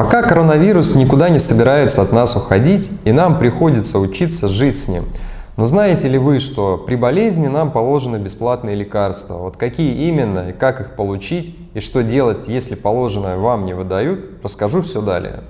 Пока коронавирус никуда не собирается от нас уходить, и нам приходится учиться жить с ним. Но знаете ли вы, что при болезни нам положены бесплатные лекарства? Вот какие именно и как их получить, и что делать, если положенное вам не выдают, расскажу все далее.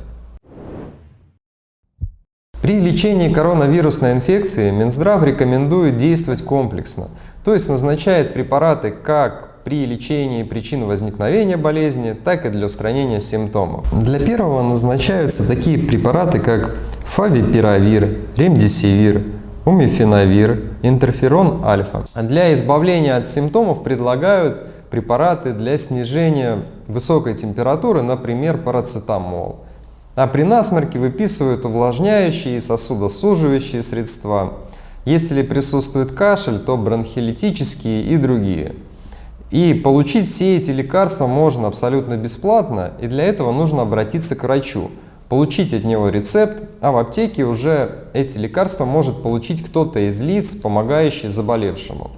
При лечении коронавирусной инфекции Минздрав рекомендует действовать комплексно, то есть назначает препараты как при лечении причин возникновения болезни, так и для устранения симптомов. Для первого назначаются такие препараты, как фавипиравир, ремдисивир, умифенавир, интерферон альфа. Для избавления от симптомов предлагают препараты для снижения высокой температуры, например, парацетамол. А при насморке выписывают увлажняющие и сосудосуживающие средства. Если присутствует кашель, то бронхолитические и другие. И получить все эти лекарства можно абсолютно бесплатно, и для этого нужно обратиться к врачу, получить от него рецепт, а в аптеке уже эти лекарства может получить кто-то из лиц, помогающий заболевшему.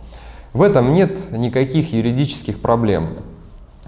В этом нет никаких юридических проблем.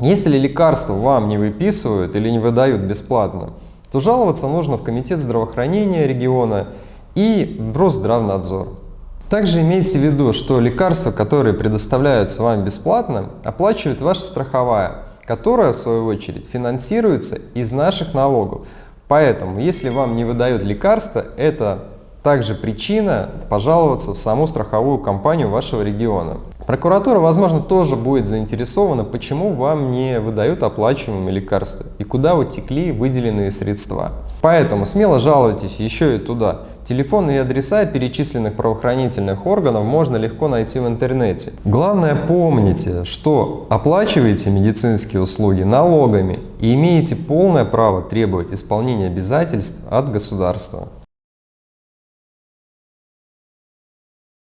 Если лекарства вам не выписывают или не выдают бесплатно, то жаловаться нужно в Комитет здравоохранения региона и в Росздравнадзор. Также имейте в виду, что лекарства, которые предоставляются вам бесплатно, оплачивает ваша страховая, которая, в свою очередь, финансируется из наших налогов. Поэтому, если вам не выдают лекарства, это также причина пожаловаться в саму страховую компанию вашего региона. Прокуратура, возможно, тоже будет заинтересована, почему вам не выдают оплачиваемые лекарства и куда утекли выделенные средства. Поэтому смело жалуйтесь еще и туда. Телефоны и адреса перечисленных правоохранительных органов можно легко найти в интернете. Главное помните, что оплачиваете медицинские услуги налогами и имеете полное право требовать исполнения обязательств от государства.